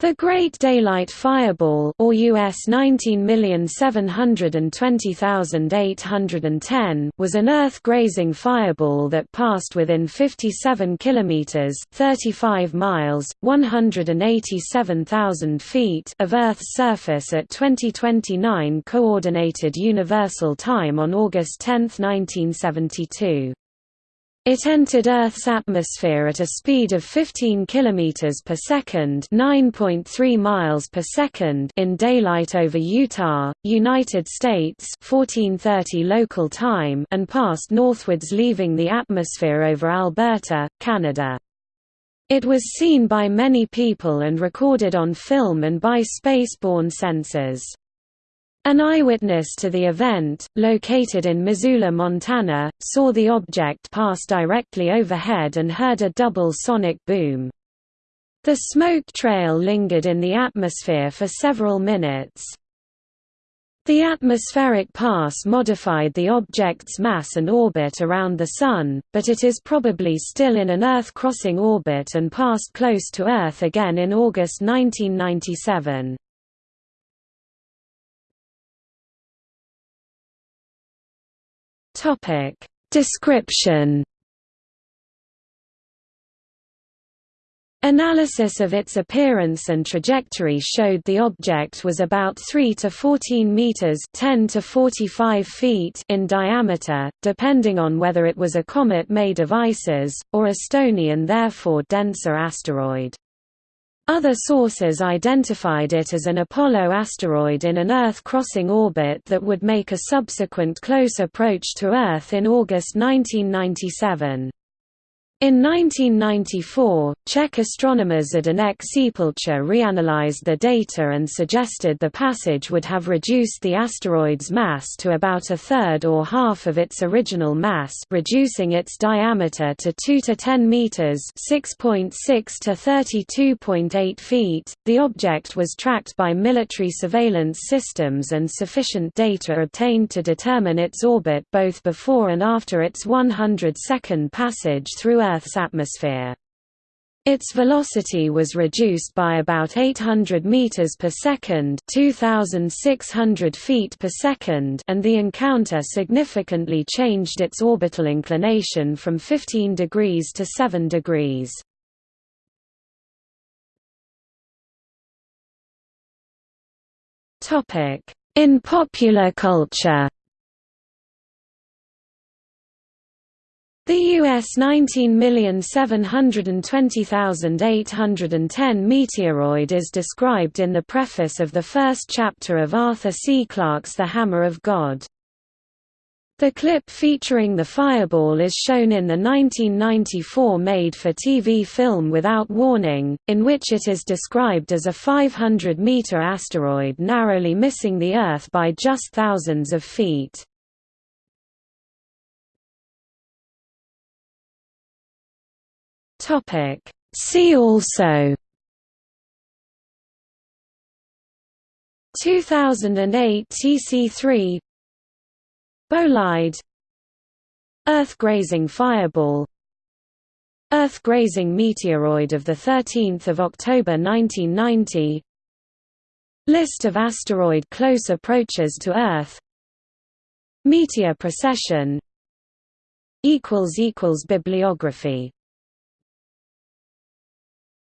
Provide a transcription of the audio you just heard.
The Great Daylight Fireball or US 19720810 was an Earth-grazing fireball that passed within 57 kilometers (35 miles, 187,000 feet) of Earth's surface at 2029 coordinated universal time on August 10, 1972. It entered Earth's atmosphere at a speed of 15 km per second, 9.3 miles per second in daylight over Utah, United States, 1430 local time, and passed northwards leaving the atmosphere over Alberta, Canada. It was seen by many people and recorded on film and by space-borne sensors. An eyewitness to the event, located in Missoula, Montana, saw the object pass directly overhead and heard a double sonic boom. The smoke trail lingered in the atmosphere for several minutes. The atmospheric pass modified the object's mass and orbit around the Sun, but it is probably still in an Earth-crossing orbit and passed close to Earth again in August 1997. Topic Description Analysis of its appearance and trajectory showed the object was about 3 to 14 meters (10 to 45 feet) in diameter, depending on whether it was a comet made of ices or a stony and therefore denser asteroid. Other sources identified it as an Apollo asteroid in an Earth-crossing orbit that would make a subsequent close approach to Earth in August 1997. In 1994, Czech astronomers Zdeněk Ceplecha reanalyzed the data and suggested the passage would have reduced the asteroid's mass to about a third or half of its original mass reducing its diameter to 2 to 10 meters 6.6 to 32.8 feet. The object was tracked by military surveillance systems and sufficient data obtained to determine its orbit both before and after its 100-second passage through Earth's atmosphere. Its velocity was reduced by about 800 meters per second, 2600 feet per second, and the encounter significantly changed its orbital inclination from 15 degrees to 7 degrees. Topic: In popular culture The US 19720810 meteoroid is described in the preface of the first chapter of Arthur C. Clarke's The Hammer of God. The clip featuring the fireball is shown in the 1994 made-for-TV film Without Warning, in which it is described as a 500-meter asteroid narrowly missing the Earth by just thousands of feet. Topic. See also 2008 TC3 Bolide Earth-grazing fireball Earth-grazing meteoroid of 13 October 1990 List of asteroid close approaches to Earth Meteor procession Bibliography